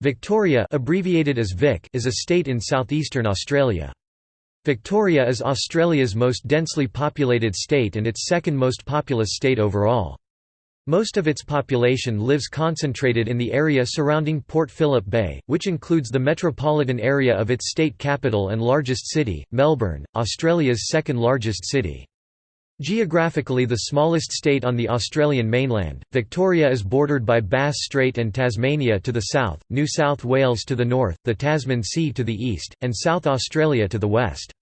Victoria abbreviated as Vic is a state in southeastern Australia. Victoria is Australia's most densely populated state and its second most populous state overall. Most of its population lives concentrated in the area surrounding Port Phillip Bay, which includes the metropolitan area of its state capital and largest city, Melbourne, Australia's second largest city. Geographically the smallest state on the Australian mainland, Victoria is bordered by Bass Strait and Tasmania to the south, New South Wales to the north, the Tasman Sea to the east, and South Australia to the west.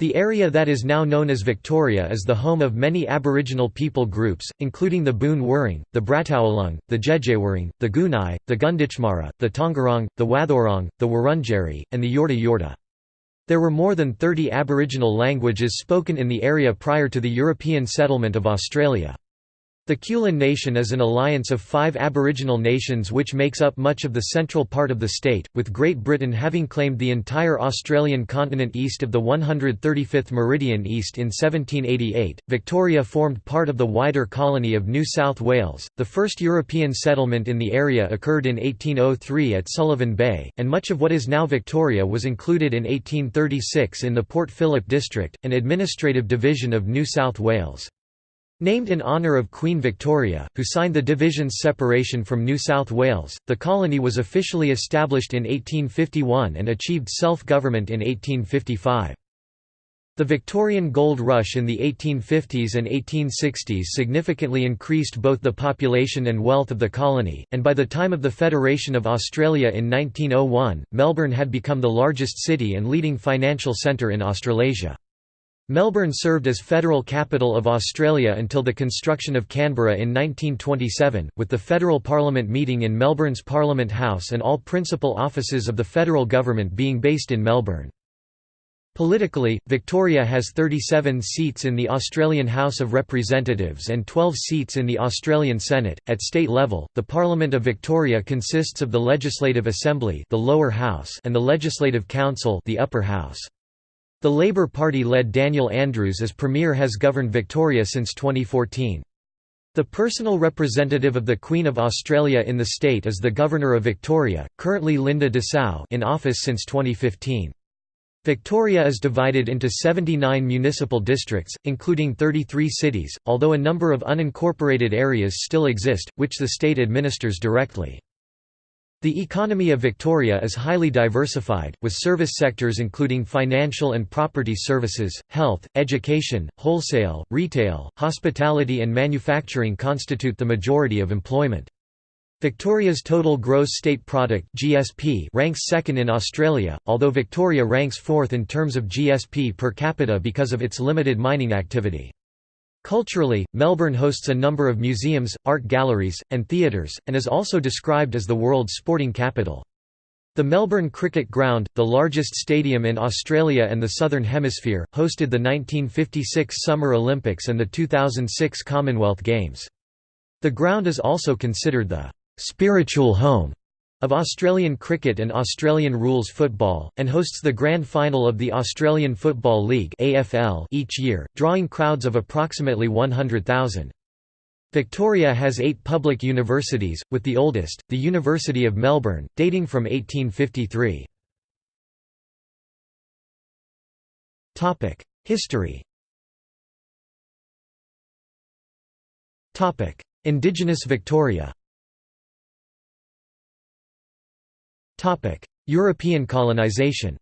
The area that is now known as Victoria is the home of many Aboriginal people groups, including the Boon the Brataualung, the Djedjawurrung, the Gunai, the Gunditjmara, the Taungurung, the Wathaurong, the Wurundjeri, and the Yorta Yorta. There were more than 30 Aboriginal languages spoken in the area prior to the European settlement of Australia. The Kulin Nation is an alliance of five Aboriginal nations which makes up much of the central part of the state, with Great Britain having claimed the entire Australian continent east of the 135th meridian east in 1788. Victoria formed part of the wider colony of New South Wales. The first European settlement in the area occurred in 1803 at Sullivan Bay, and much of what is now Victoria was included in 1836 in the Port Phillip district, an administrative division of New South Wales. Named in honour of Queen Victoria, who signed the division's separation from New South Wales, the colony was officially established in 1851 and achieved self-government in 1855. The Victorian gold rush in the 1850s and 1860s significantly increased both the population and wealth of the colony, and by the time of the Federation of Australia in 1901, Melbourne had become the largest city and leading financial centre in Australasia. Melbourne served as federal capital of Australia until the construction of Canberra in 1927, with the federal parliament meeting in Melbourne's Parliament House and all principal offices of the federal government being based in Melbourne. Politically, Victoria has 37 seats in the Australian House of Representatives and 12 seats in the Australian Senate. At state level, the Parliament of Victoria consists of the Legislative Assembly, the lower house, and the Legislative Council, the upper house. The Labour Party-led Daniel Andrews as Premier has governed Victoria since 2014. The personal representative of the Queen of Australia in the state is the Governor of Victoria, currently Linda Dessau in office since 2015. Victoria is divided into 79 municipal districts, including 33 cities, although a number of unincorporated areas still exist, which the state administers directly. The economy of Victoria is highly diversified, with service sectors including financial and property services, health, education, wholesale, retail, hospitality and manufacturing constitute the majority of employment. Victoria's total gross state product (GSP) ranks second in Australia, although Victoria ranks fourth in terms of GSP per capita because of its limited mining activity. Culturally, Melbourne hosts a number of museums, art galleries, and theatres, and is also described as the world's sporting capital. The Melbourne Cricket Ground, the largest stadium in Australia and the Southern Hemisphere, hosted the 1956 Summer Olympics and the 2006 Commonwealth Games. The ground is also considered the «spiritual home» of Australian cricket and Australian rules football, and hosts the grand final of the Australian Football League each year, drawing crowds of approximately 100,000. Victoria has eight public universities, with the oldest, the University of Melbourne, dating from 1853. History Indigenous Victoria European colonisation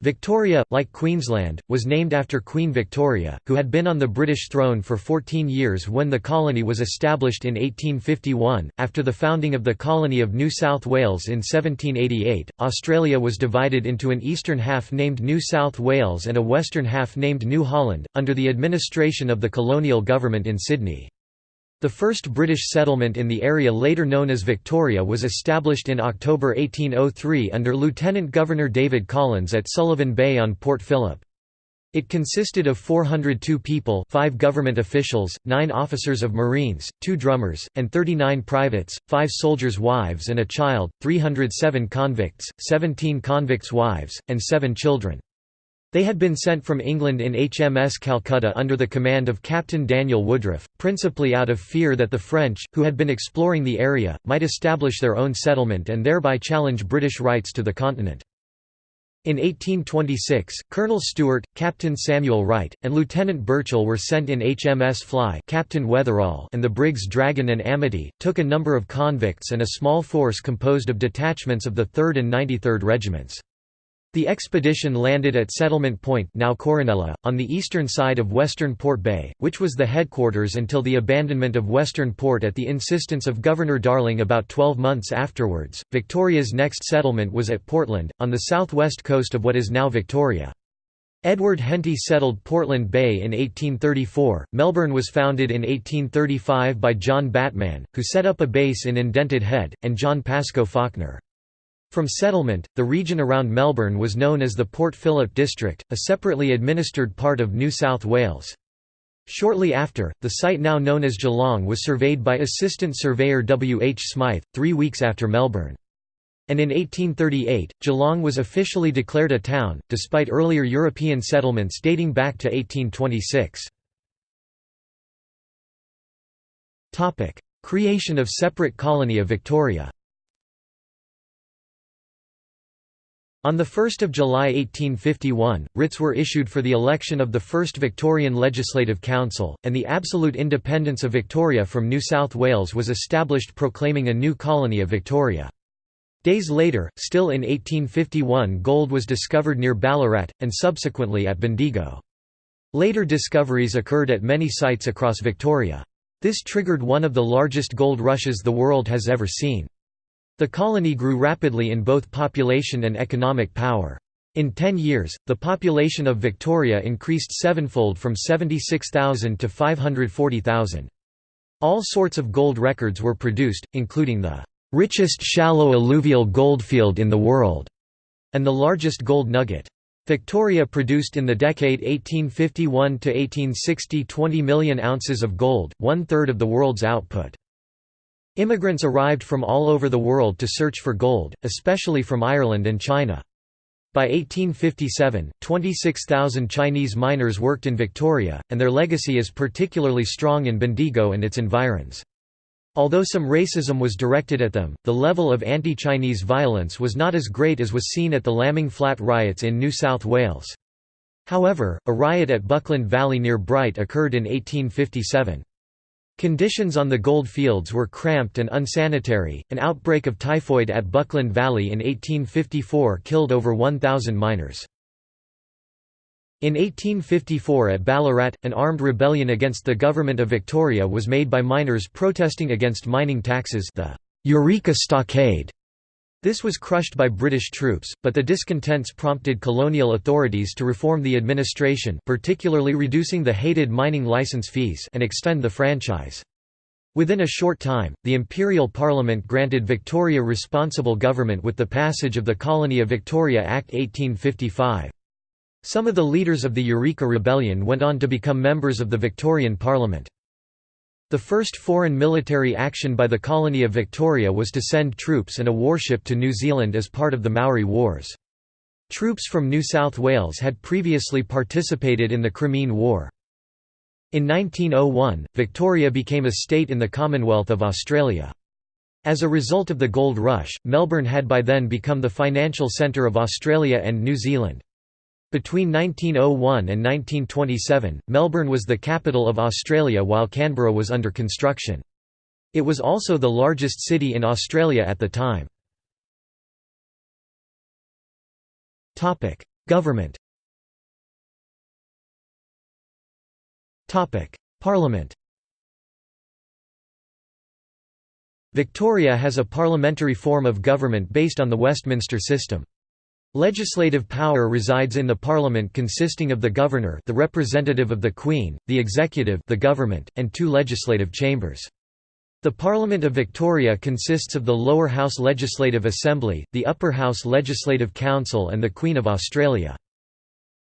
Victoria, like Queensland, was named after Queen Victoria, who had been on the British throne for 14 years when the colony was established in 1851. After the founding of the colony of New South Wales in 1788, Australia was divided into an eastern half named New South Wales and a western half named New Holland, under the administration of the colonial government in Sydney. The first British settlement in the area later known as Victoria was established in October 1803 under Lieutenant Governor David Collins at Sullivan Bay on Port Phillip. It consisted of 402 people 5 government officials, 9 officers of Marines, 2 drummers, and 39 privates, 5 soldiers' wives and a child, 307 convicts, 17 convicts' wives, and 7 children. They had been sent from England in HMS Calcutta under the command of Captain Daniel Woodriff, principally out of fear that the French, who had been exploring the area, might establish their own settlement and thereby challenge British rights to the continent. In 1826, Colonel Stewart, Captain Samuel Wright, and Lieutenant Burchell were sent in HMS Fly Captain Weatherall and the brigs Dragon and Amity, took a number of convicts and a small force composed of detachments of the 3rd and 93rd Regiments. The expedition landed at Settlement Point now Corinella, on the eastern side of Western Port Bay, which was the headquarters until the abandonment of Western Port at the insistence of Governor Darling about 12 months afterwards. Victoria's next settlement was at Portland, on the southwest coast of what is now Victoria. Edward Henty settled Portland Bay in 1834. Melbourne was founded in 1835 by John Batman, who set up a base in Indented Head, and John Pascoe Fawkner. From settlement, the region around Melbourne was known as the Port Phillip District, a separately administered part of New South Wales. Shortly after, the site now known as Geelong was surveyed by Assistant Surveyor W. H. Smythe, three weeks after Melbourne. And in 1838, Geelong was officially declared a town, despite earlier European settlements dating back to 1826. Creation of separate colony of Victoria On 1 July 1851, writs were issued for the election of the first Victorian Legislative Council, and the absolute independence of Victoria from New South Wales was established proclaiming a new colony of Victoria. Days later, still in 1851 gold was discovered near Ballarat, and subsequently at Bendigo. Later discoveries occurred at many sites across Victoria. This triggered one of the largest gold rushes the world has ever seen. The colony grew rapidly in both population and economic power. In 10 years, the population of Victoria increased sevenfold from 76,000 to 540,000. All sorts of gold records were produced, including the richest shallow alluvial goldfield in the world and the largest gold nugget. Victoria produced in the decade 1851 to 1860 20 million ounces of gold, one-third of the world's output. Immigrants arrived from all over the world to search for gold, especially from Ireland and China. By 1857, 26,000 Chinese miners worked in Victoria, and their legacy is particularly strong in Bendigo and its environs. Although some racism was directed at them, the level of anti-Chinese violence was not as great as was seen at the Lambing Flat riots in New South Wales. However, a riot at Buckland Valley near Bright occurred in 1857. Conditions on the gold fields were cramped and unsanitary. An outbreak of typhoid at Buckland Valley in 1854 killed over 1,000 miners. In 1854 at Ballarat, an armed rebellion against the government of Victoria was made by miners protesting against mining taxes the Eureka Stockade. This was crushed by British troops, but the discontents prompted colonial authorities to reform the administration particularly reducing the hated mining license fees and extend the franchise. Within a short time, the Imperial Parliament granted Victoria responsible government with the passage of the Colony of Victoria Act 1855. Some of the leaders of the Eureka Rebellion went on to become members of the Victorian Parliament. The first foreign military action by the colony of Victoria was to send troops and a warship to New Zealand as part of the Maori Wars. Troops from New South Wales had previously participated in the Crimean War. In 1901, Victoria became a state in the Commonwealth of Australia. As a result of the gold rush, Melbourne had by then become the financial centre of Australia and New Zealand. Between 1901 and 1927, Melbourne was the capital of Australia while Canberra was under construction. It was also the largest city in Australia at the time. Government Parliament Victoria has a parliamentary form of government based on the Westminster system. Legislative power resides in the Parliament consisting of the Governor the representative of the Queen, the Executive the government, and two legislative chambers. The Parliament of Victoria consists of the Lower House Legislative Assembly, the Upper House Legislative Council and the Queen of Australia.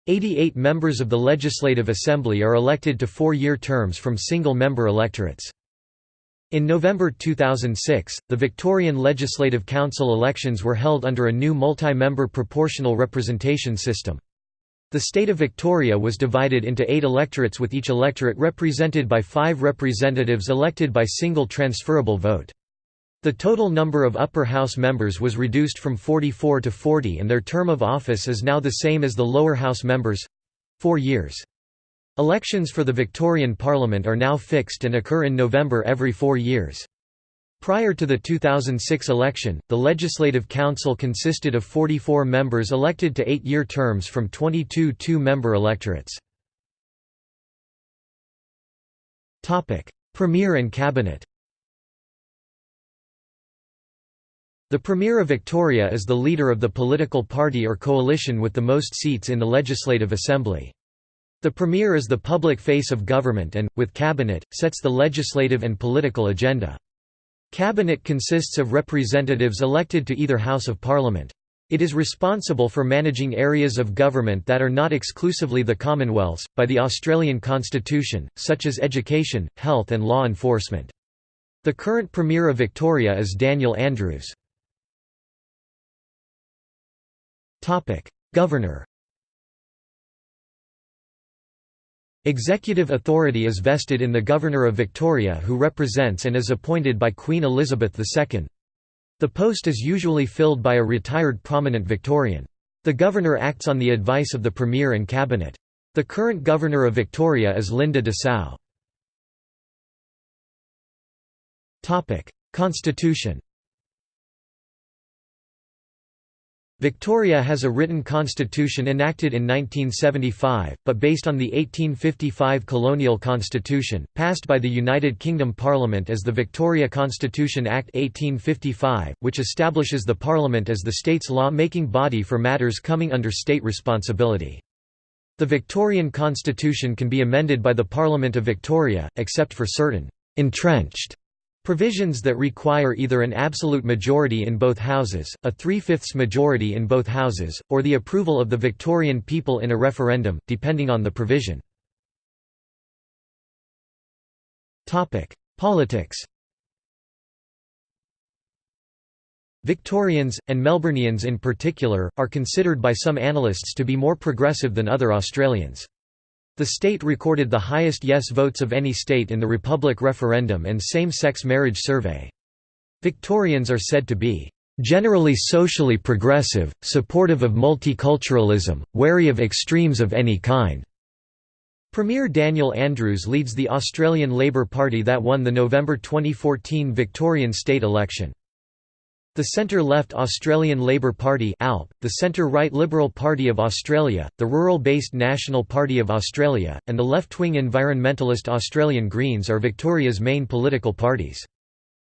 88 members of the Legislative Assembly are elected to four-year terms from single-member electorates. In November 2006, the Victorian Legislative Council elections were held under a new multi-member proportional representation system. The state of Victoria was divided into eight electorates with each electorate represented by five representatives elected by single transferable vote. The total number of upper house members was reduced from 44 to 40 and their term of office is now the same as the lower house members—four years. Elections for the Victorian Parliament are now fixed and occur in November every four years. Prior to the 2006 election, the Legislative Council consisted of 44 members elected to eight-year terms from 22 two-member electorates. Premier and Cabinet The Premier of Victoria is the leader of the political party or coalition with the most seats in the Legislative Assembly. The Premier is the public face of government and, with Cabinet, sets the legislative and political agenda. Cabinet consists of representatives elected to either House of Parliament. It is responsible for managing areas of government that are not exclusively the Commonwealth's, by the Australian Constitution, such as education, health and law enforcement. The current Premier of Victoria is Daniel Andrews. Governor Executive authority is vested in the Governor of Victoria who represents and is appointed by Queen Elizabeth II. The post is usually filled by a retired prominent Victorian. The Governor acts on the advice of the Premier and Cabinet. The current Governor of Victoria is Linda Dessau. Constitution Victoria has a written constitution enacted in 1975, but based on the 1855 colonial constitution, passed by the United Kingdom Parliament as the Victoria Constitution Act 1855, which establishes the Parliament as the state's law-making body for matters coming under state responsibility. The Victorian constitution can be amended by the Parliament of Victoria, except for certain «entrenched» Provisions that require either an absolute majority in both houses, a three-fifths majority in both houses, or the approval of the Victorian people in a referendum, depending on the provision. Politics Victorians, and Melburnians in particular, are considered by some analysts to be more progressive than other Australians. The state recorded the highest yes votes of any state in the Republic referendum and same-sex marriage survey. Victorians are said to be generally socially progressive, supportive of multiculturalism, wary of extremes of any kind. Premier Daniel Andrews leads the Australian Labor Party that won the November 2014 Victorian state election. The centre-left Australian Labor Party ALP, the centre-right Liberal Party of Australia, the rural-based National Party of Australia, and the left-wing environmentalist Australian Greens are Victoria's main political parties.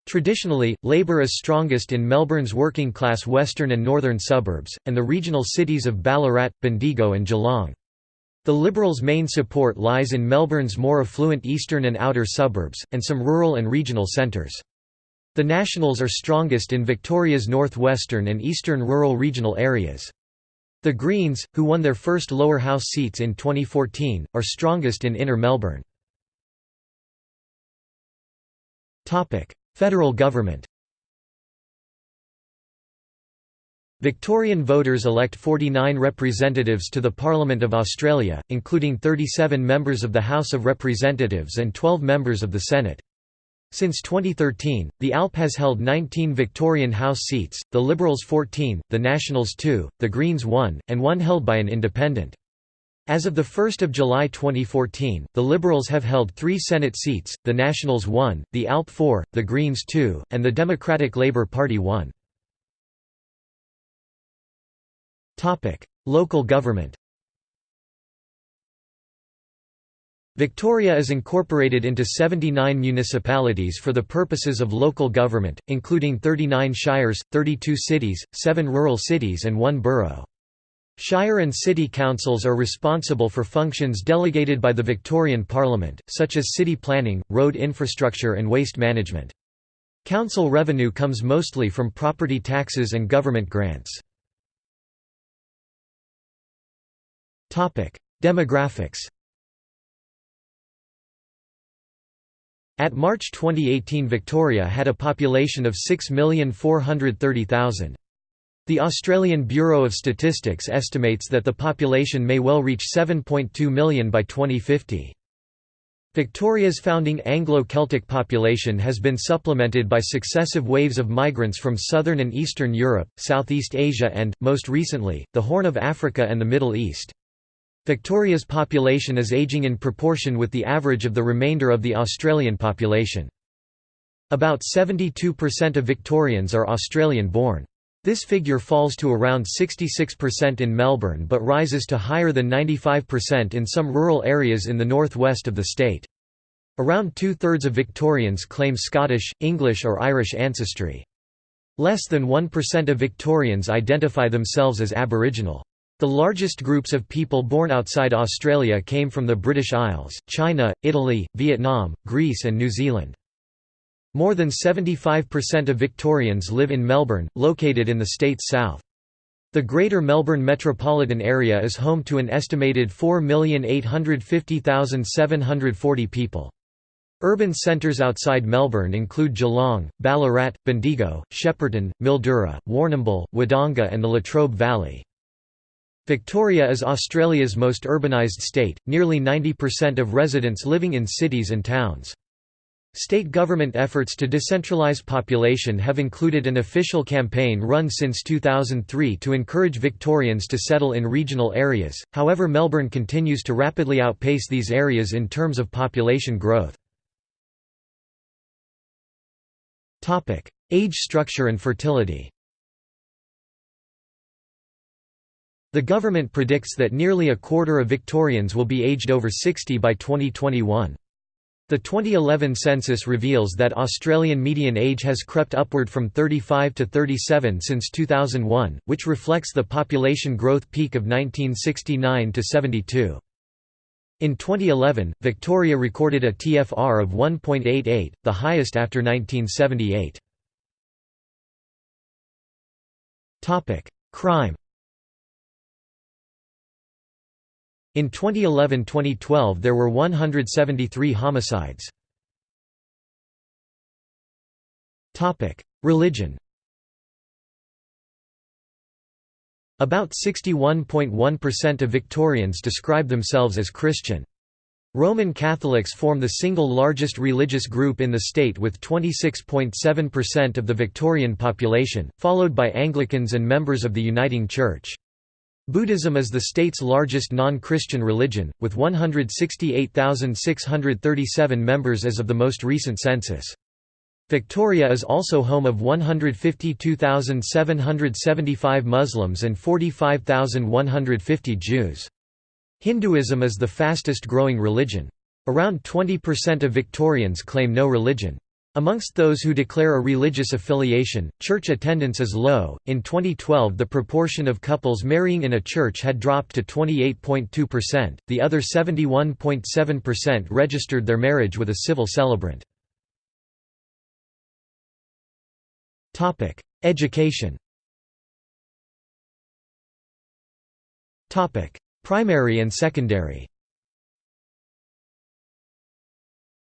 Traditionally, Labor is strongest in Melbourne's working-class western and northern suburbs, and the regional cities of Ballarat, Bendigo and Geelong. The Liberals' main support lies in Melbourne's more affluent eastern and outer suburbs, and some rural and regional centres. The Nationals are strongest in Victoria's northwestern and eastern rural regional areas. The Greens, who won their first lower house seats in 2014, are strongest in inner Melbourne. Federal government Victorian voters elect 49 representatives to the Parliament of Australia, including 37 members of the House of Representatives and 12 members of the Senate. Since 2013, the ALP has held 19 Victorian House seats, the Liberals 14, the Nationals 2, the Greens 1, and one held by an independent. As of 1 July 2014, the Liberals have held three Senate seats, the Nationals 1, the ALP 4, the Greens 2, and the Democratic Labour Party 1. Local government Victoria is incorporated into 79 municipalities for the purposes of local government, including 39 shires, 32 cities, 7 rural cities and 1 borough. Shire and city councils are responsible for functions delegated by the Victorian Parliament, such as city planning, road infrastructure and waste management. Council revenue comes mostly from property taxes and government grants. Demographics At March 2018 Victoria had a population of 6,430,000. The Australian Bureau of Statistics estimates that the population may well reach 7.2 million by 2050. Victoria's founding Anglo-Celtic population has been supplemented by successive waves of migrants from southern and eastern Europe, Southeast Asia and, most recently, the Horn of Africa and the Middle East. Victoria's population is aging in proportion with the average of the remainder of the Australian population. About 72% of Victorians are Australian-born. This figure falls to around 66% in Melbourne but rises to higher than 95% in some rural areas in the northwest of the state. Around two-thirds of Victorians claim Scottish, English or Irish ancestry. Less than 1% of Victorians identify themselves as Aboriginal. The largest groups of people born outside Australia came from the British Isles, China, Italy, Vietnam, Greece and New Zealand. More than 75% of Victorians live in Melbourne, located in the state's south. The Greater Melbourne metropolitan area is home to an estimated 4,850,740 people. Urban centres outside Melbourne include Geelong, Ballarat, Bendigo, Shepparton, Mildura, Warrnambool, Wodonga and the Latrobe Valley. Victoria is Australia's most urbanised state, nearly 90% of residents living in cities and towns. State government efforts to decentralise population have included an official campaign run since 2003 to encourage Victorians to settle in regional areas, however Melbourne continues to rapidly outpace these areas in terms of population growth. Age structure and fertility The government predicts that nearly a quarter of Victorians will be aged over 60 by 2021. The 2011 census reveals that Australian median age has crept upward from 35 to 37 since 2001, which reflects the population growth peak of 1969 to 72. In 2011, Victoria recorded a TFR of 1.88, the highest after 1978. Crime In 2011–2012 there were 173 homicides. Religion About 61.1% of Victorians describe themselves as Christian. Roman Catholics form the single largest religious group in the state with 26.7% of the Victorian population, followed by Anglicans and members of the Uniting Church. Buddhism is the state's largest non-Christian religion, with 168,637 members as of the most recent census. Victoria is also home of 152,775 Muslims and 45,150 Jews. Hinduism is the fastest growing religion. Around 20% of Victorians claim no religion. Amongst those who declare a religious affiliation, church attendance is low. In 2012, the proportion of couples marrying in a church had dropped to 28.2%, the other 71.7% registered their marriage with a civil celebrant. Topic: Education Topic: Primary and secondary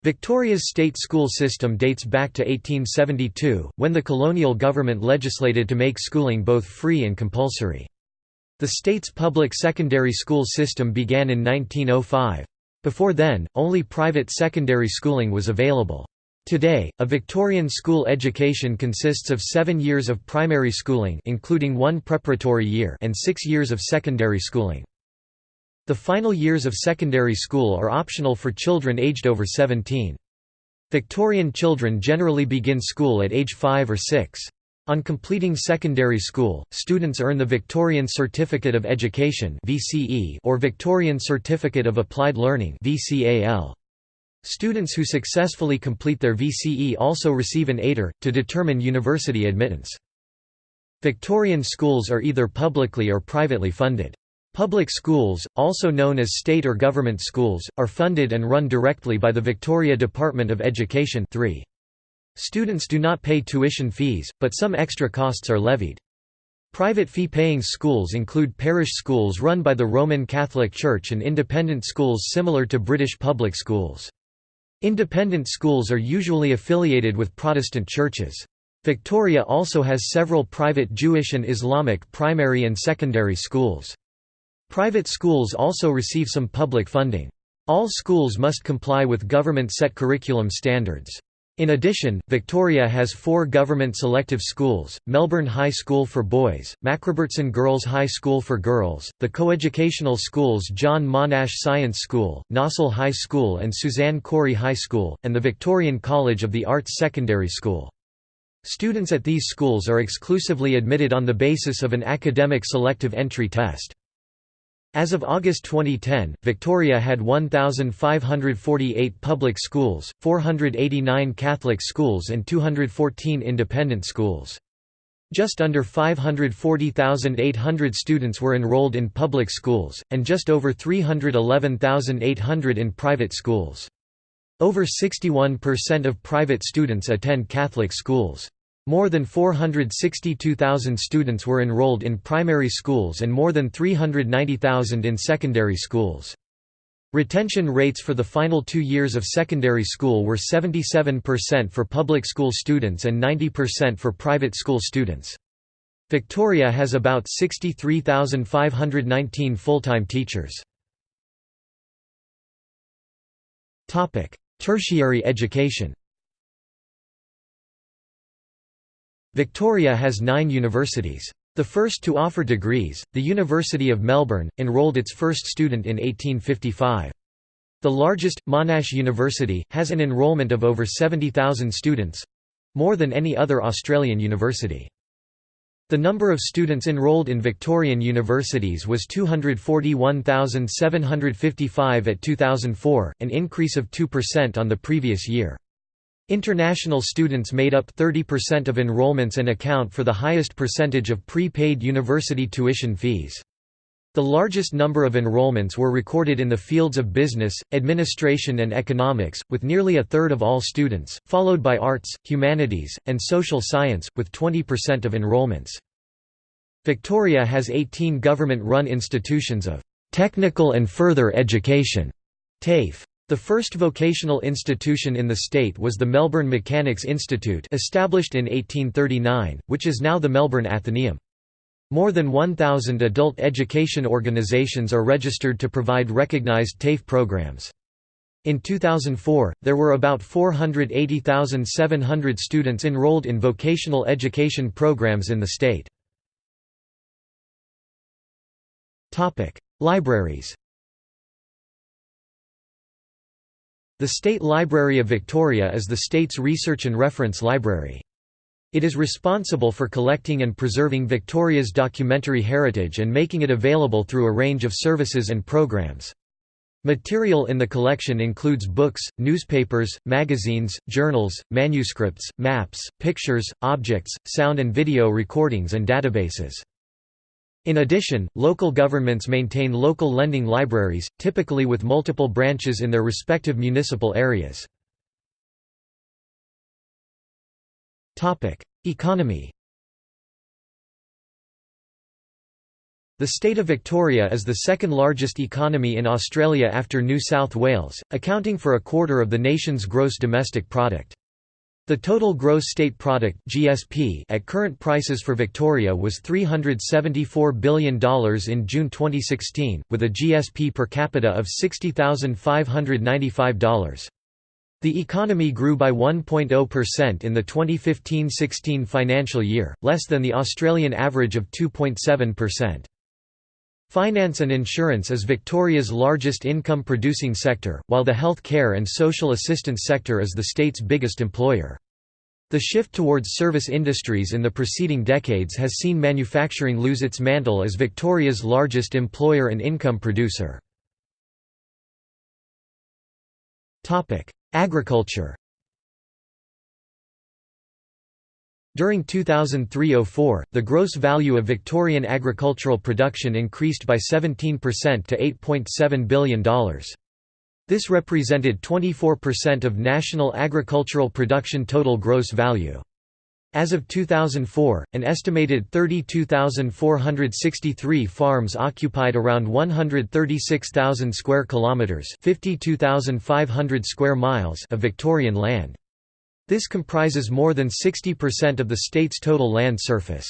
Victoria's state school system dates back to 1872, when the colonial government legislated to make schooling both free and compulsory. The state's public secondary school system began in 1905. Before then, only private secondary schooling was available. Today, a Victorian school education consists of seven years of primary schooling including one preparatory year and six years of secondary schooling. The final years of secondary school are optional for children aged over 17. Victorian children generally begin school at age 5 or 6. On completing secondary school, students earn the Victorian Certificate of Education or Victorian Certificate of Applied Learning Students who successfully complete their VCE also receive an ATAR, to determine university admittance. Victorian schools are either publicly or privately funded. Public schools, also known as state or government schools, are funded and run directly by the Victoria Department of Education 3. Students do not pay tuition fees, but some extra costs are levied. Private fee-paying schools include parish schools run by the Roman Catholic Church and independent schools similar to British public schools. Independent schools are usually affiliated with Protestant churches. Victoria also has several private Jewish and Islamic primary and secondary schools. Private schools also receive some public funding. All schools must comply with government-set curriculum standards. In addition, Victoria has four government selective schools, Melbourne High School for Boys, Macrobertson Girls High School for Girls, the coeducational schools John Monash Science School, Nossal High School and Suzanne Cory High School, and the Victorian College of the Arts Secondary School. Students at these schools are exclusively admitted on the basis of an academic selective entry test. As of August 2010, Victoria had 1,548 public schools, 489 Catholic schools and 214 independent schools. Just under 540,800 students were enrolled in public schools, and just over 311,800 in private schools. Over 61% of private students attend Catholic schools. More than 462,000 students were enrolled in primary schools and more than 390,000 in secondary schools. Retention rates for the final two years of secondary school were 77% for public school students and 90% for private school students. Victoria has about 63,519 full-time teachers. Tertiary education Victoria has nine universities. The first to offer degrees, the University of Melbourne, enrolled its first student in 1855. The largest, Monash University, has an enrolment of over 70,000 students—more than any other Australian university. The number of students enrolled in Victorian universities was 241,755 at 2004, an increase of 2% on the previous year. International students made up 30% of enrollments and account for the highest percentage of prepaid university tuition fees. The largest number of enrollments were recorded in the fields of business, administration and economics, with nearly a third of all students, followed by arts, humanities, and social science, with 20% of enrollments. Victoria has 18 government-run institutions of technical and further education TAFE. The first vocational institution in the state was the Melbourne Mechanics Institute established in 1839, which is now the Melbourne Athenaeum. More than 1,000 adult education organisations are registered to provide recognised TAFE programs. In 2004, there were about 480,700 students enrolled in vocational education programs in the state. Libraries The State Library of Victoria is the state's research and reference library. It is responsible for collecting and preserving Victoria's documentary heritage and making it available through a range of services and programs. Material in the collection includes books, newspapers, magazines, journals, manuscripts, maps, pictures, objects, sound and video recordings and databases. In addition, local governments maintain local lending libraries, typically with multiple branches in their respective municipal areas. Economy The state of Victoria is the second largest economy in Australia after New South Wales, accounting for a quarter of the nation's gross domestic product. The total gross state product (GSP) at current prices for Victoria was $374 billion in June 2016, with a GSP per capita of $60,595. The economy grew by 1.0% in the 2015-16 financial year, less than the Australian average of 2.7%. Finance and insurance is Victoria's largest income-producing sector, while the health care and social assistance sector is the state's biggest employer. The shift towards service industries in the preceding decades has seen manufacturing lose its mantle as Victoria's largest employer and income producer. Agriculture During 2003–04, the gross value of Victorian agricultural production increased by 17% to $8.7 billion. This represented 24% of national agricultural production total gross value. As of 2004, an estimated 32,463 farms occupied around 136,000 square kilometers, 52,500 square miles of Victorian land. This comprises more than 60% of the state's total land surface.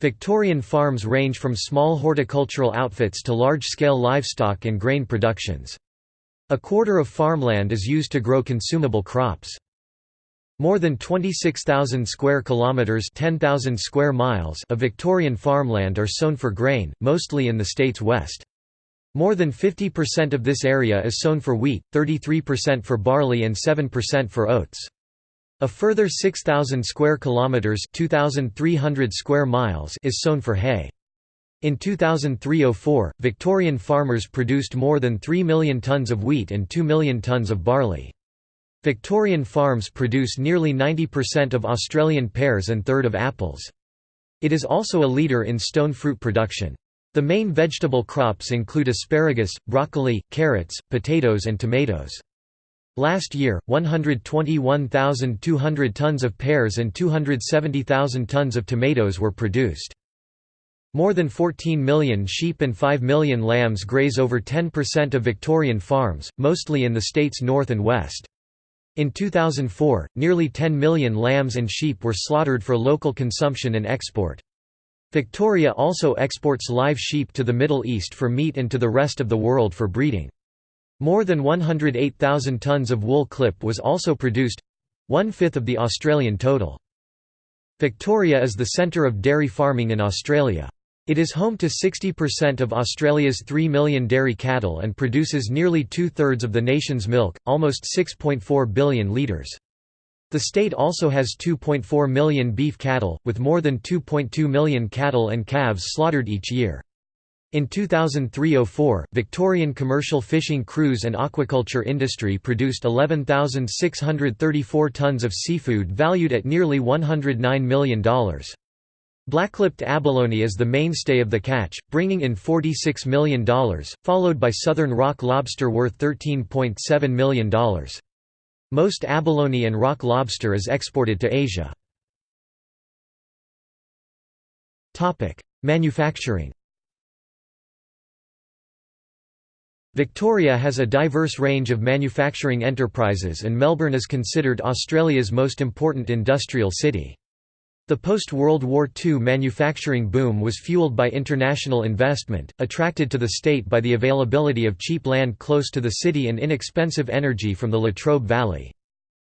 Victorian farms range from small horticultural outfits to large-scale livestock and grain productions. A quarter of farmland is used to grow consumable crops. More than 26,000 square kilometers, 10,000 square miles of Victorian farmland are sown for grain, mostly in the state's west. More than 50% of this area is sown for wheat, 33% for barley and 7% for oats. A further 6000 square kilometers, 2300 square miles is sown for hay. In 2003–04, Victorian farmers produced more than 3 million tonnes of wheat and 2 million tonnes of barley. Victorian farms produce nearly 90% of Australian pears and third of apples. It is also a leader in stone fruit production. The main vegetable crops include asparagus, broccoli, carrots, potatoes and tomatoes. Last year, 121,200 tons of pears and 270,000 tons of tomatoes were produced. More than 14 million sheep and 5 million lambs graze over 10% of Victorian farms, mostly in the state's north and west. In 2004, nearly 10 million lambs and sheep were slaughtered for local consumption and export. Victoria also exports live sheep to the Middle East for meat and to the rest of the world for breeding. More than 108,000 tonnes of wool clip was also produced—one-fifth of the Australian total. Victoria is the centre of dairy farming in Australia. It is home to 60% of Australia's 3 million dairy cattle and produces nearly two-thirds of the nation's milk, almost 6.4 billion litres. The state also has 2.4 million beef cattle, with more than 2.2 million cattle and calves slaughtered each year. In 2003–04, Victorian commercial fishing crews and aquaculture industry produced 11,634 tonnes of seafood valued at nearly $109 million. Blacklipped abalone is the mainstay of the catch, bringing in $46 million, followed by southern rock lobster worth $13.7 million. Most abalone and rock lobster is exported to Asia. Manufacturing Victoria has a diverse range of manufacturing enterprises and Melbourne is considered Australia's most important industrial city. The post-World War II manufacturing boom was fueled by international investment, attracted to the state by the availability of cheap land close to the city and inexpensive energy from the Latrobe Valley.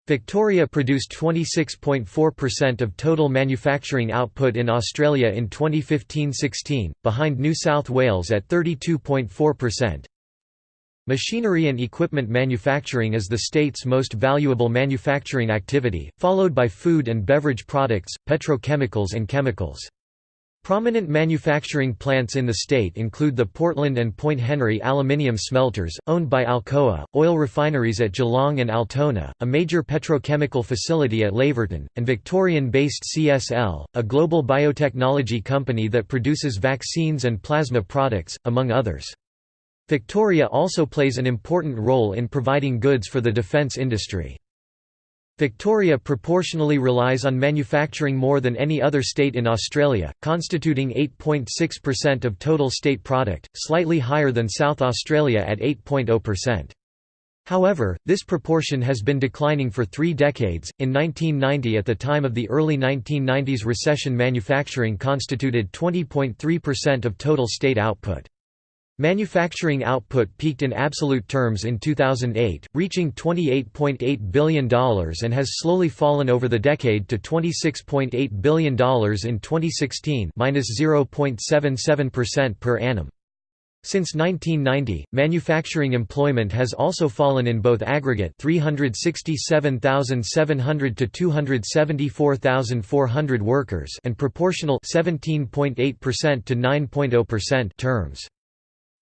Victoria produced 26.4% of total manufacturing output in Australia in 2015–16, behind New South Wales at 32.4%. Machinery and equipment manufacturing is the state's most valuable manufacturing activity, followed by food and beverage products, petrochemicals and chemicals. Prominent manufacturing plants in the state include the Portland and Point Henry aluminium smelters, owned by Alcoa, oil refineries at Geelong and Altona, a major petrochemical facility at Laverton, and Victorian-based CSL, a global biotechnology company that produces vaccines and plasma products, among others. Victoria also plays an important role in providing goods for the defence industry. Victoria proportionally relies on manufacturing more than any other state in Australia, constituting 8.6% of total state product, slightly higher than South Australia at 8.0%. However, this proportion has been declining for three decades. In 1990, at the time of the early 1990s recession, manufacturing constituted 20.3% of total state output. Manufacturing output peaked in absolute terms in 2008, reaching $28.8 billion and has slowly fallen over the decade to $26.8 billion in 2016 0.77% per annum. Since 1990, manufacturing employment has also fallen in both aggregate 367,700 to 274,400 workers and proportional 17.8% to 9.0% terms.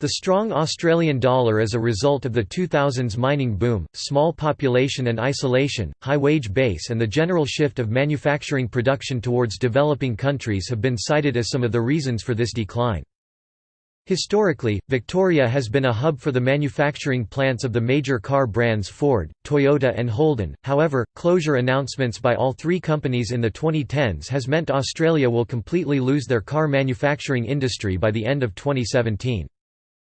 The strong Australian dollar as a result of the 2000s mining boom, small population and isolation, high wage base and the general shift of manufacturing production towards developing countries have been cited as some of the reasons for this decline. Historically, Victoria has been a hub for the manufacturing plants of the major car brands Ford, Toyota and Holden, however, closure announcements by all three companies in the 2010s has meant Australia will completely lose their car manufacturing industry by the end of 2017.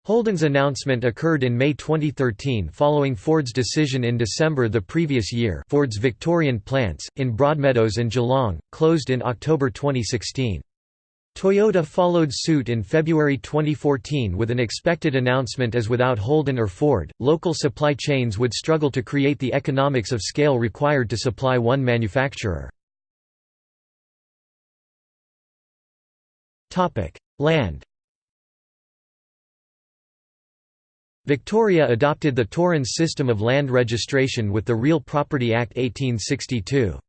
Holden's announcement occurred in May 2013 following Ford's decision in December the previous year Ford's Victorian plants, in Broadmeadows and Geelong, closed in October 2016. Toyota followed suit in February 2014 with an expected announcement as without Holden or Ford, local supply chains would struggle to create the economics of scale required to supply one manufacturer. Land Victoria adopted the Torrens system of land registration with the Real Property Act 1862.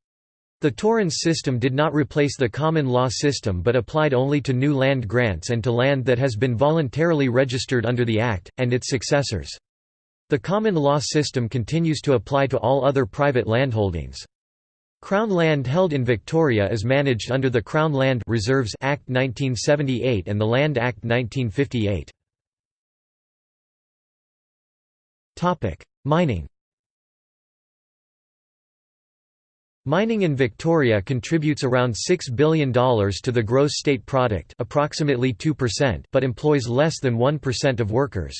The Torrens system did not replace the common law system but applied only to new land grants and to land that has been voluntarily registered under the Act, and its successors. The common law system continues to apply to all other private landholdings. Crown land held in Victoria is managed under the Crown Land Reserves Act 1978 and the Land Act 1958. Mining Mining in Victoria contributes around $6 billion to the gross state product approximately 2% but employs less than 1% of workers.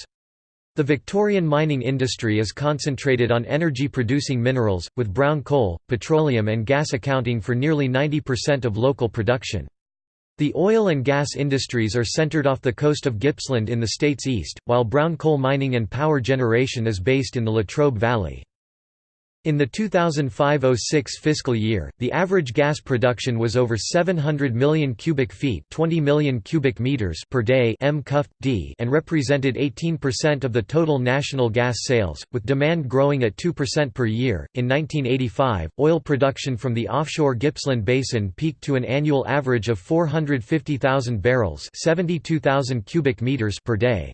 The Victorian mining industry is concentrated on energy-producing minerals, with brown coal, petroleum and gas accounting for nearly 90% of local production. The oil and gas industries are centered off the coast of Gippsland in the state's east, while brown coal mining and power generation is based in the Latrobe Valley. In the 2005–06 fiscal year, the average gas production was over 700 million cubic feet 20 million cubic meters per day m d and represented 18% of the total national gas sales, with demand growing at 2% per year. In 1985, oil production from the offshore Gippsland Basin peaked to an annual average of 450,000 barrels 72,000 cubic meters per day.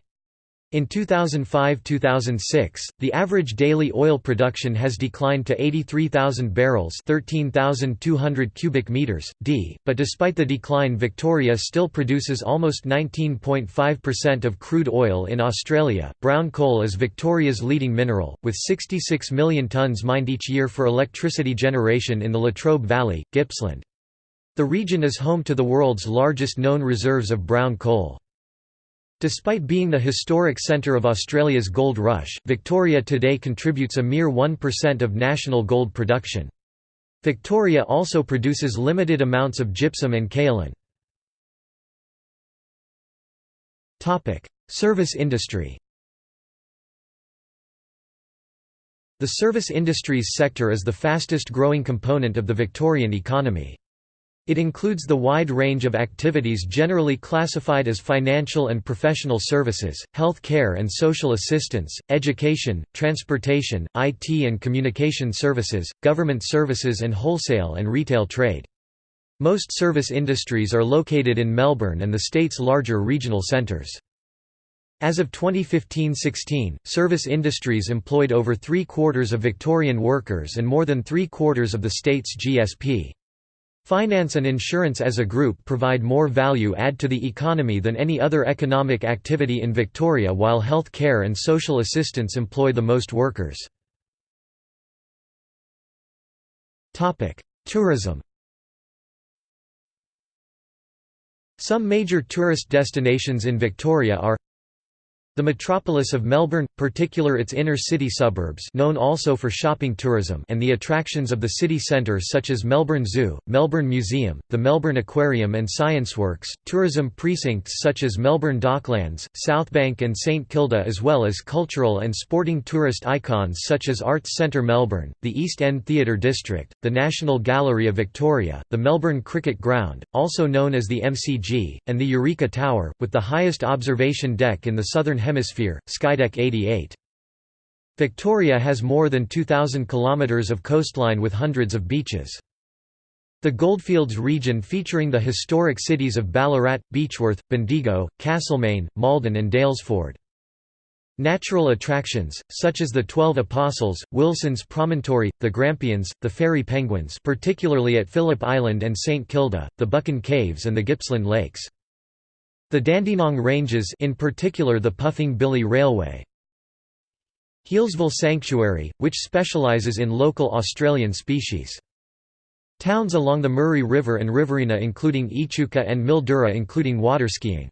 In 2005–2006, the average daily oil production has declined to 83,000 barrels 13,200 cubic meters, d, but despite the decline Victoria still produces almost 19.5% of crude oil in Australia. Brown coal is Victoria's leading mineral, with 66 million tonnes mined each year for electricity generation in the Latrobe Valley, Gippsland. The region is home to the world's largest known reserves of brown coal. Despite being the historic centre of Australia's gold rush, Victoria today contributes a mere 1% of national gold production. Victoria also produces limited amounts of gypsum and kaolin. Service industry The service industries sector is the fastest growing component of the Victorian economy. It includes the wide range of activities generally classified as financial and professional services, health care and social assistance, education, transportation, IT and communication services, government services and wholesale and retail trade. Most service industries are located in Melbourne and the state's larger regional centres. As of 2015–16, service industries employed over three-quarters of Victorian workers and more than three-quarters of the state's GSP. Finance and insurance as a group provide more value add to the economy than any other economic activity in Victoria while health care and social assistance employ the most workers. Tourism Some major tourist destinations in Victoria are the metropolis of Melbourne, particular its inner-city suburbs known also for shopping tourism and the attractions of the city centre such as Melbourne Zoo, Melbourne Museum, the Melbourne Aquarium and Scienceworks, tourism precincts such as Melbourne Docklands, Southbank and St Kilda as well as cultural and sporting tourist icons such as Arts Centre Melbourne, the East End Theatre District, the National Gallery of Victoria, the Melbourne Cricket Ground, also known as the MCG, and the Eureka Tower, with the highest observation deck in the southern Hemisphere, Skydeck 88. Victoria has more than 2,000 kilometres of coastline with hundreds of beaches. The Goldfields region featuring the historic cities of Ballarat, Beechworth, Bendigo, Castlemaine, Maldon and Daylesford. Natural attractions, such as the Twelve Apostles, Wilson's Promontory, the Grampians, the Fairy Penguins particularly at Phillip Island and St Kilda, the Buchan Caves and the Gippsland Lakes. The Dandenong Ranges in particular the Puffing Billy Railway. Healesville Sanctuary, which specialises in local Australian species. Towns along the Murray River and Riverina including Echuca and Mildura including waterskiing.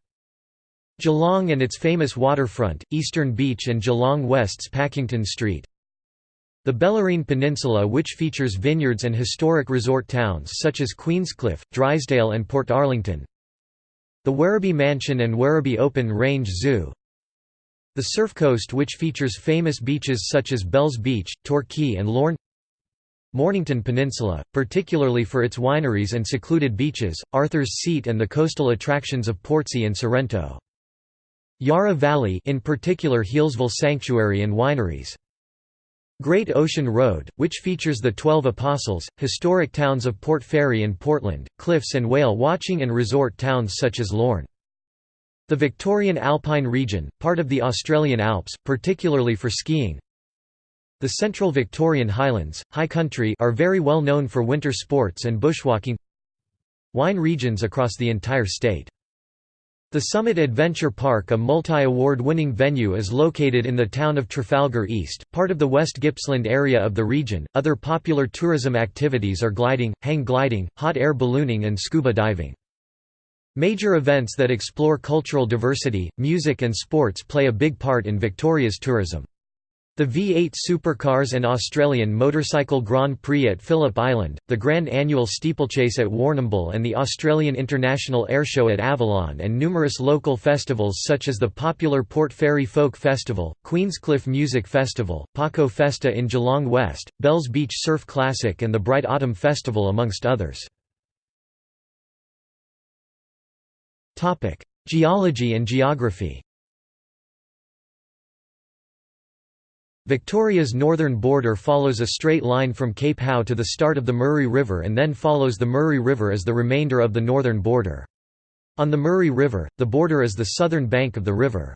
Geelong and its famous waterfront, Eastern Beach and Geelong West's Pakington Street The Bellarine Peninsula which features vineyards and historic resort towns such as Queenscliff, Drysdale and Portarlington The Werribee Mansion and Werribee Open Range Zoo The Surf Coast which features famous beaches such as Bells Beach, Torquay and Lorne Mornington Peninsula, particularly for its wineries and secluded beaches, Arthur's Seat and the coastal attractions of Portsea and Sorrento. Yarra Valley in particular Healesville Sanctuary and wineries. Great Ocean Road, which features the Twelve Apostles, historic towns of Port Fairy and Portland, cliffs and whale watching and resort towns such as Lorne. The Victorian Alpine region, part of the Australian Alps, particularly for skiing. The central Victorian Highlands, high country are very well known for winter sports and bushwalking Wine regions across the entire state the Summit Adventure Park a multi-award-winning venue is located in the town of Trafalgar East, part of the West Gippsland area of the region. Other popular tourism activities are gliding, hang gliding, hot air ballooning and scuba diving. Major events that explore cultural diversity, music and sports play a big part in Victoria's tourism. The V8 supercars and Australian Motorcycle Grand Prix at Phillip Island, the Grand Annual Steeplechase at Warrnambool and the Australian International Airshow at Avalon and numerous local festivals such as the popular Port Fairy Folk Festival, Queenscliff Music Festival, Pako Festa in Geelong West, Bells Beach Surf Classic and the Bright Autumn Festival amongst others. Geology and geography Victoria's northern border follows a straight line from Cape Howe to the start of the Murray River and then follows the Murray River as the remainder of the northern border. On the Murray River, the border is the southern bank of the river.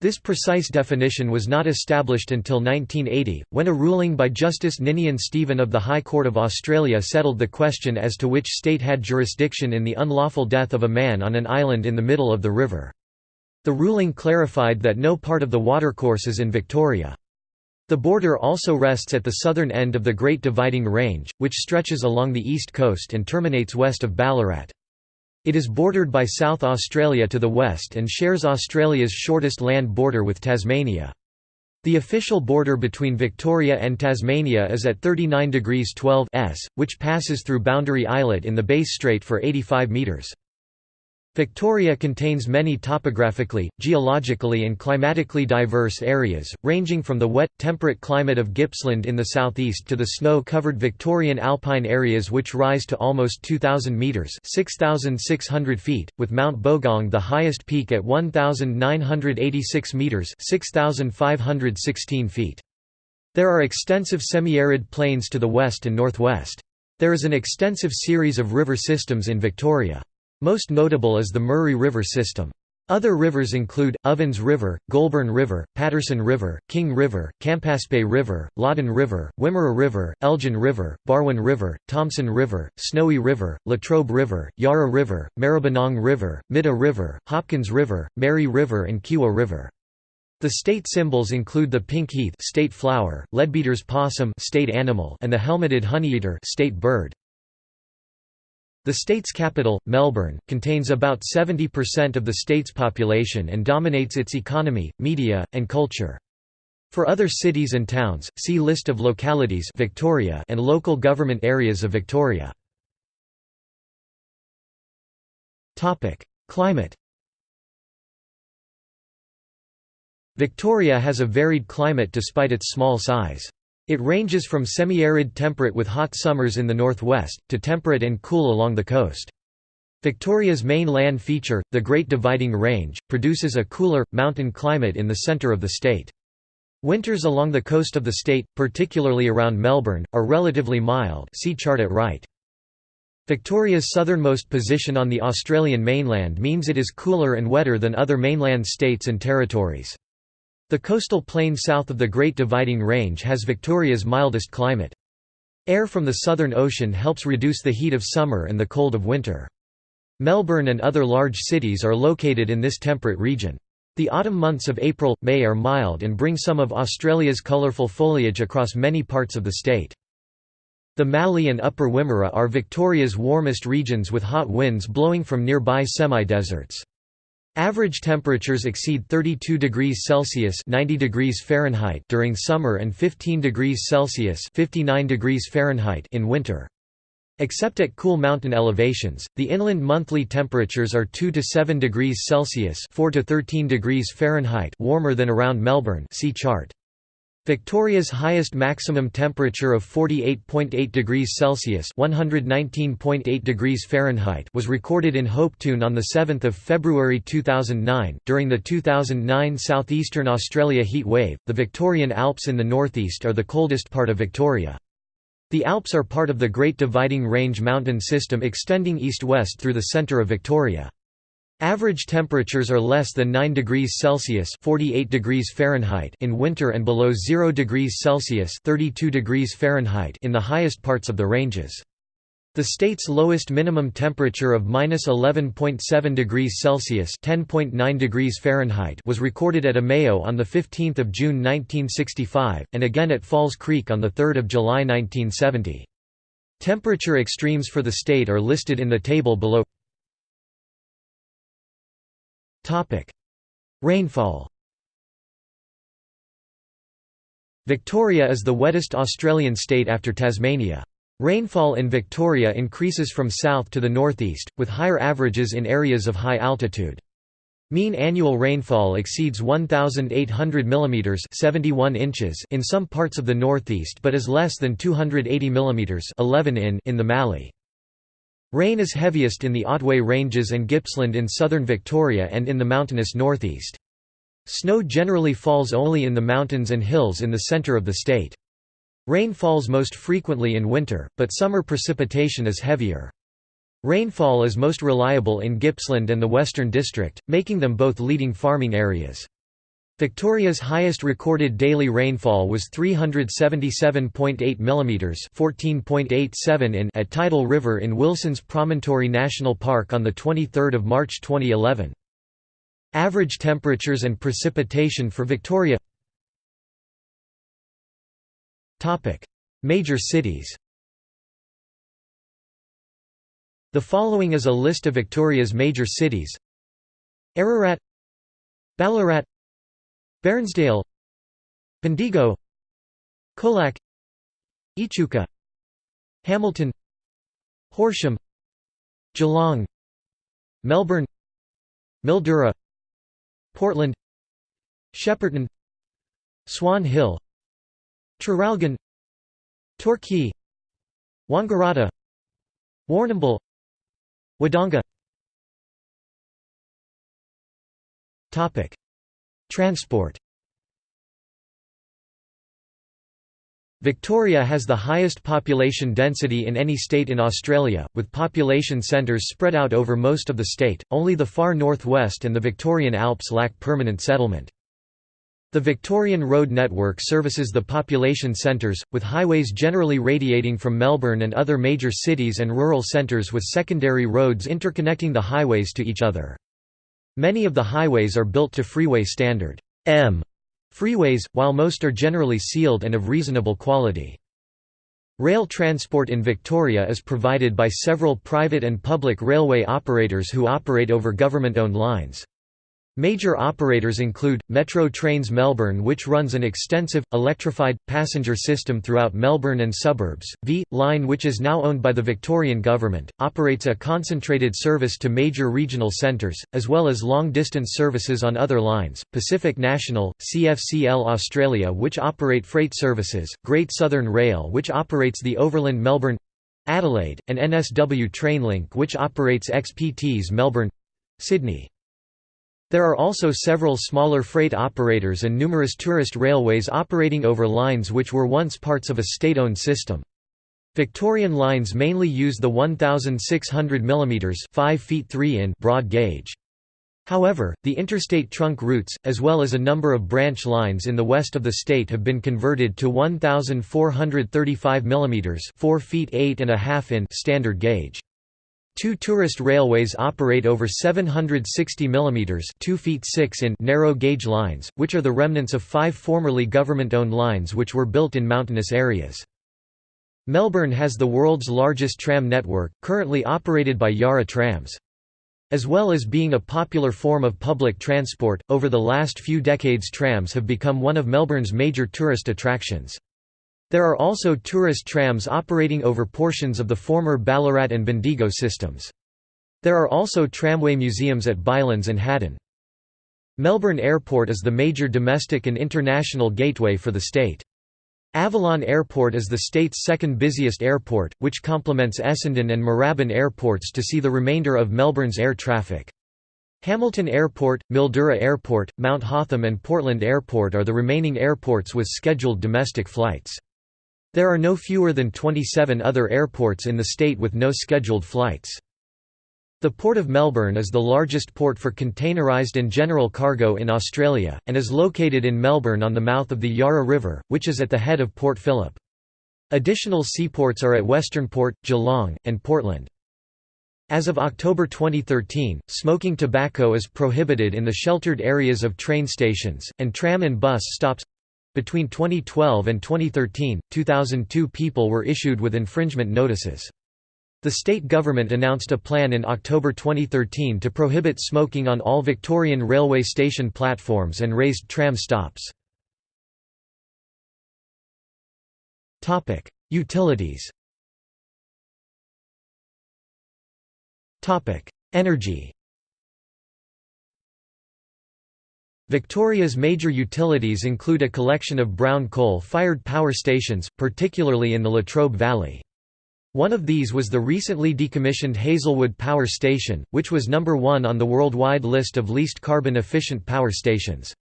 This precise definition was not established until 1980, when a ruling by Justice Ninian Stephen of the High Court of Australia settled the question as to which state had jurisdiction in the unlawful death of a man on an island in the middle of the river. The ruling clarified that no part of the watercourse is in Victoria. The border also rests at the southern end of the Great Dividing Range, which stretches along the east coast and terminates west of Ballarat. It is bordered by South Australia to the west and shares Australia's shortest land border with Tasmania. The official border between Victoria and Tasmania is at 39 degrees 12 s, which passes through Boundary Islet in the Bass Strait for 85 metres. Victoria contains many topographically, geologically and climatically diverse areas, ranging from the wet, temperate climate of Gippsland in the southeast to the snow-covered Victorian alpine areas which rise to almost 2,000 metres 6,600 feet, with Mount Bogong the highest peak at 1,986 metres 6,516 feet. There are extensive semi-arid plains to the west and northwest. There is an extensive series of river systems in Victoria. Most notable is the Murray River system. Other rivers include, Ovens River, Goulburn River, Patterson River, King River, Campaspe River, Loddon River, Wimmera River, Elgin River, Barwon River, Thomson River, Snowy River, Latrobe River, Yarra River, Maribyrnong River, Middah River, Hopkins River, Merri River and Kiewa River. The state symbols include the pink heath state flower, Leadbeater's possum state animal and the helmeted honeyeater state bird. The state's capital, Melbourne, contains about 70% of the state's population and dominates its economy, media, and culture. For other cities and towns, see List of localities Victoria and local government areas of Victoria. Climate Victoria has a varied climate despite its small size. It ranges from semi-arid temperate with hot summers in the northwest, to temperate and cool along the coast. Victoria's main land feature, the Great Dividing Range, produces a cooler, mountain climate in the centre of the state. Winters along the coast of the state, particularly around Melbourne, are relatively mild see chart at right. Victoria's southernmost position on the Australian mainland means it is cooler and wetter than other mainland states and territories. The coastal plain south of the Great Dividing Range has Victoria's mildest climate. Air from the Southern Ocean helps reduce the heat of summer and the cold of winter. Melbourne and other large cities are located in this temperate region. The autumn months of April, May are mild and bring some of Australia's colourful foliage across many parts of the state. The Mallee and Upper Wimmera are Victoria's warmest regions with hot winds blowing from nearby semi-deserts. Average temperatures exceed 32 degrees Celsius (90 degrees Fahrenheit) during summer and 15 degrees Celsius (59 degrees Fahrenheit) in winter. Except at cool mountain elevations, the inland monthly temperatures are 2 to 7 degrees Celsius (4 to 13 degrees Fahrenheit) warmer than around Melbourne. See chart. Victoria's highest maximum temperature of 48.8 degrees Celsius (119.8 degrees Fahrenheit) was recorded in Hopetoun on the 7th of February 2009 during the 2009 southeastern Australia heat wave. The Victorian Alps in the northeast are the coldest part of Victoria. The Alps are part of the Great Dividing Range mountain system extending east-west through the centre of Victoria. Average temperatures are less than 9 degrees Celsius (48 degrees Fahrenheit) in winter and below 0 degrees Celsius (32 degrees Fahrenheit) in the highest parts of the ranges. The state's lowest minimum temperature of -11.7 degrees Celsius (10.9 degrees Fahrenheit) was recorded at Omeo on the 15th of June 1965 and again at Falls Creek on the 3rd of July 1970. Temperature extremes for the state are listed in the table below. Topic: Rainfall. Victoria is the wettest Australian state after Tasmania. Rainfall in Victoria increases from south to the northeast, with higher averages in areas of high altitude. Mean annual rainfall exceeds 1,800 mm 71 inches in some parts of the northeast but is less than 280 mm 11 in, in the Mallee. Rain is heaviest in the Otway Ranges and Gippsland in southern Victoria and in the mountainous northeast. Snow generally falls only in the mountains and hills in the centre of the state. Rain falls most frequently in winter, but summer precipitation is heavier. Rainfall is most reliable in Gippsland and the Western District, making them both leading farming areas. Victoria's highest recorded daily rainfall was 377.8 mm (14.87 in) at Tidal River in Wilson's Promontory National Park on the 23rd of March 2011. Average temperatures and precipitation for Victoria. Topic: Major cities. The following is a list of Victoria's major cities. Ararat Ballarat Bairnsdale Bendigo Colac Echuca Hamilton Horsham Geelong Melbourne Mildura Portland Shepparton Swan Hill Traralgon Torquay Wangaratta Warrnambool Wodonga Transport Victoria has the highest population density in any state in Australia, with population centres spread out over most of the state, only the far northwest and the Victorian Alps lack permanent settlement. The Victorian road network services the population centres, with highways generally radiating from Melbourne and other major cities and rural centres with secondary roads interconnecting the highways to each other. Many of the highways are built to freeway standard M freeways, while most are generally sealed and of reasonable quality. Rail transport in Victoria is provided by several private and public railway operators who operate over government-owned lines. Major operators include, Metro Trains Melbourne which runs an extensive, electrified, passenger system throughout Melbourne and suburbs, V, Line which is now owned by the Victorian Government, operates a concentrated service to major regional centres, as well as long-distance services on other lines, Pacific National, CFCL Australia which operate freight services, Great Southern Rail which operates the Overland Melbourne Adelaide, and NSW Trainlink which operates XPT's Melbourne—Sydney. There are also several smaller freight operators and numerous tourist railways operating over lines which were once parts of a state-owned system. Victorian lines mainly use the 1600 mm 5 feet 3 in broad gauge. However, the interstate trunk routes, as well as a number of branch lines in the west of the state have been converted to 1435 mm 4 feet 8 and a half in standard gauge. Two tourist railways operate over 760 mm 2 feet 6 in narrow gauge lines, which are the remnants of five formerly government-owned lines which were built in mountainous areas. Melbourne has the world's largest tram network, currently operated by Yarra Trams. As well as being a popular form of public transport, over the last few decades trams have become one of Melbourne's major tourist attractions. There are also tourist trams operating over portions of the former Ballarat and Bendigo systems. There are also tramway museums at Bylands and Haddon. Melbourne Airport is the major domestic and international gateway for the state. Avalon Airport is the state's second busiest airport, which complements Essendon and Moorabbin airports to see the remainder of Melbourne's air traffic. Hamilton Airport, Mildura Airport, Mount Hotham and Portland Airport are the remaining airports with scheduled domestic flights. There are no fewer than 27 other airports in the state with no scheduled flights. The Port of Melbourne is the largest port for containerised and general cargo in Australia, and is located in Melbourne on the mouth of the Yarra River, which is at the head of Port Phillip. Additional seaports are at Westernport, Geelong, and Portland. As of October 2013, smoking tobacco is prohibited in the sheltered areas of train stations, and tram and bus stops. Between 2012 and 2013, 2002 people were issued with infringement notices. The state government announced a plan in October 2013 to prohibit smoking on all Victorian railway station platforms and raised tram stops. Utilities Energy Victoria's major utilities include a collection of brown coal-fired power stations, particularly in the Latrobe Valley. One of these was the recently decommissioned Hazelwood Power Station, which was number one on the worldwide list of least carbon-efficient power stations.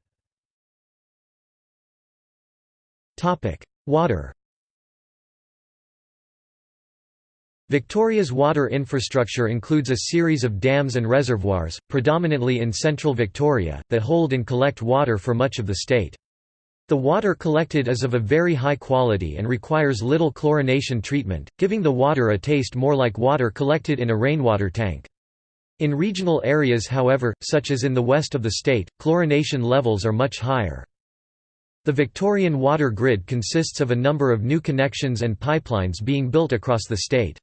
Water Victoria's water infrastructure includes a series of dams and reservoirs, predominantly in central Victoria, that hold and collect water for much of the state. The water collected is of a very high quality and requires little chlorination treatment, giving the water a taste more like water collected in a rainwater tank. In regional areas however, such as in the west of the state, chlorination levels are much higher. The Victorian water grid consists of a number of new connections and pipelines being built across the state.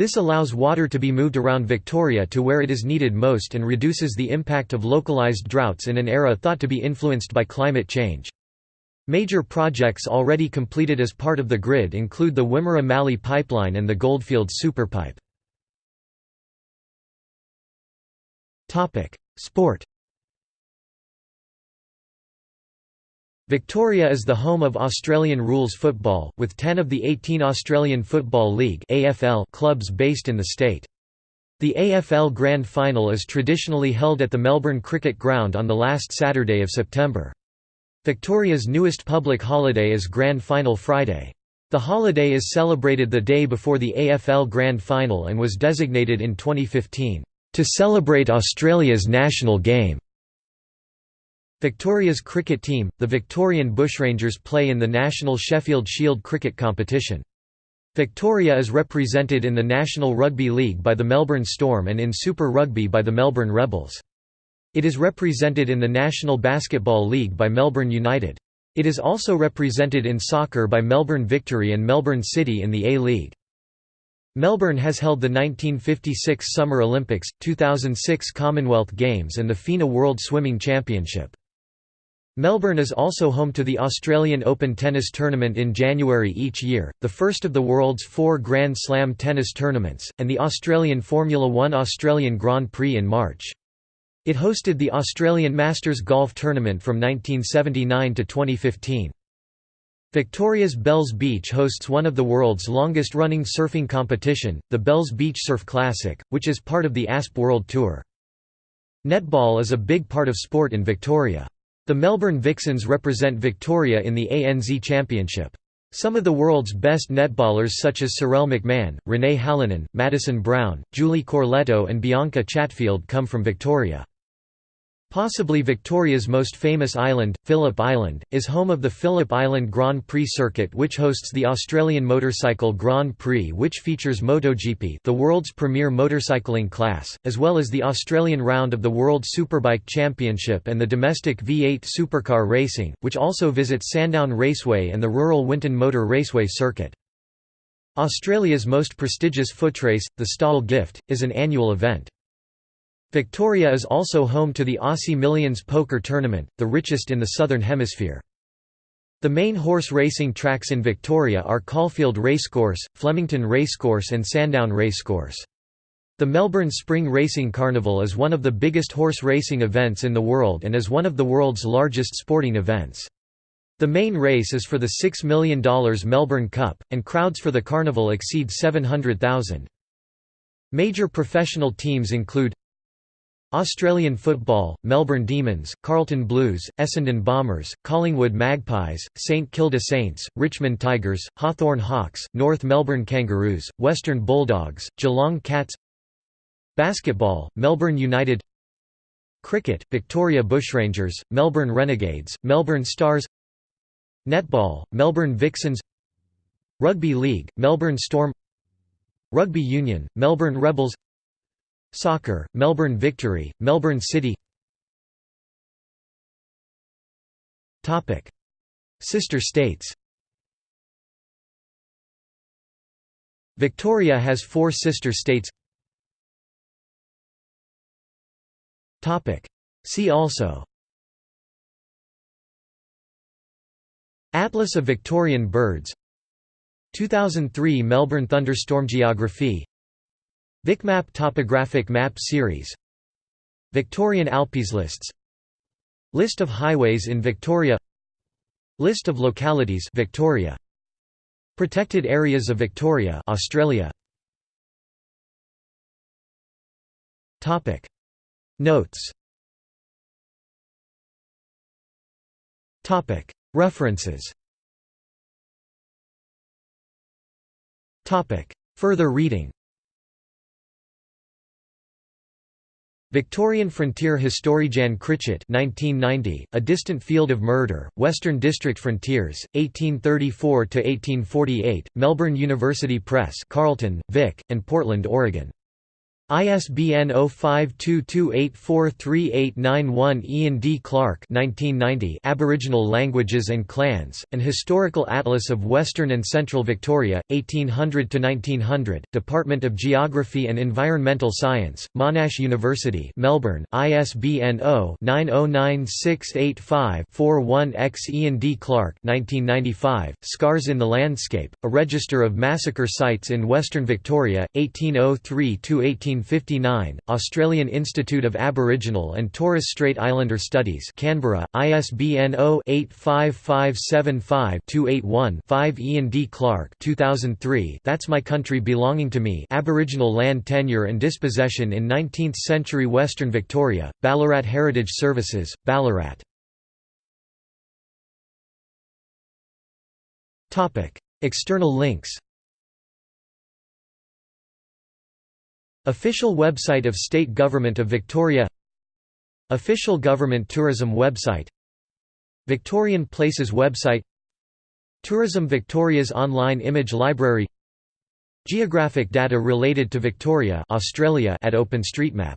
This allows water to be moved around Victoria to where it is needed most and reduces the impact of localised droughts in an era thought to be influenced by climate change. Major projects already completed as part of the grid include the Wimmera Mallee Pipeline and the Goldfields Superpipe. Sport Victoria is the home of Australian rules football, with 10 of the 18 Australian Football League clubs based in the state. The AFL Grand Final is traditionally held at the Melbourne Cricket Ground on the last Saturday of September. Victoria's newest public holiday is Grand Final Friday. The holiday is celebrated the day before the AFL Grand Final and was designated in 2015, "...to celebrate Australia's national game." Victoria's cricket team, the Victorian Bushrangers play in the National Sheffield Shield cricket competition. Victoria is represented in the National Rugby League by the Melbourne Storm and in Super Rugby by the Melbourne Rebels. It is represented in the National Basketball League by Melbourne United. It is also represented in soccer by Melbourne Victory and Melbourne City in the A-League. Melbourne has held the 1956 Summer Olympics, 2006 Commonwealth Games and the FINA World Swimming Championship. Melbourne is also home to the Australian Open tennis tournament in January each year, the first of the world's four Grand Slam tennis tournaments, and the Australian Formula One Australian Grand Prix in March. It hosted the Australian Masters Golf Tournament from 1979 to 2015. Victoria's Bells Beach hosts one of the world's longest-running surfing competition, the Bells Beach Surf Classic, which is part of the ASP World Tour. Netball is a big part of sport in Victoria. The Melbourne Vixens represent Victoria in the ANZ Championship. Some of the world's best netballers such as Sharelle McMahon, Renae Hallinan, Madison Browne, Julie Corletto and Bianca Chatfield come from Victoria. Possibly Victoria's most famous island, Phillip Island, is home of the Phillip Island Grand Prix circuit which hosts the Australian Motorcycle Grand Prix which features MotoGP the world's premier motorcycling class, as well as the Australian round of the World Superbike Championship and the domestic V8 supercar racing, which also visits Sandown Raceway and the rural Winton Motor Raceway circuit. Australia's most prestigious footrace, the Stawell Gift, is an annual event. Victoria is also home to the Aussie Millions Poker Tournament, the richest in the Southern Hemisphere. The main horse racing tracks in Victoria are Caulfield Racecourse, Flemington Racecourse and Sandown Racecourse. The Melbourne Spring Racing Carnival is one of the biggest horse racing events in the world and is one of the world's largest sporting events. The main race is for the $6 million Melbourne Cup, and crowds for the carnival exceed 700,000. Major professional teams include Australian football, Melbourne Demons, Carlton Blues, Essendon Bombers, Collingwood Magpies, St Kilda Saints, Richmond Tigers, Hawthorn Hawks, North Melbourne Kangaroos, Western Bulldogs, Geelong Cats Basketball, Melbourne United Cricket, Victoria Bushrangers, Melbourne Renegades, Melbourne Stars Netball, Melbourne Vixens Rugby League, Melbourne Storm Rugby Union, Melbourne Rebels Soccer, Melbourne Victory, Melbourne City. Sister states. Victoria has four sister states. See also. Atlas of Victorian birds. 2003 Melbourne thunderstorm geography VicMap topographic map series. Victorian Alpes lists. List of highways in Victoria. List of localities Victoria. Protected areas of Victoria Australia. Topic. Notes. Topic. References. Topic. Further reading Victorian Frontier History Jan Critchett 1990, A Distant Field of Murder, Western District Frontiers, 1834–1848, Melbourne University Press Carlton, Vic, and Portland, Oregon. ISBN 0522843891 Ian D. Clark 1990 Aboriginal Languages and Clans, An Historical Atlas of Western and Central Victoria, 1800–1900, Department of Geography and Environmental Science, Monash University Melbourne, ISBN 0-909685-41-X Ian D. Clark 1995, Scars in the Landscape, A Register of Massacre Sites in Western Victoria, 1803–18 1959, Australian Institute of Aboriginal and Torres Strait Islander Studies Canberra, ISBN 0-85575-281-5 Ian D. Clark 2003, That's My Country Belonging to Me Aboriginal Land Tenure and Dispossession in 19th-century Western Victoria, Ballarat Heritage Services, Ballarat External links Official website of State Government of Victoria Official Government Tourism website Victorian Places website Tourism Victoria's online image library Geographic data related to Victoria Australia at OpenStreetMap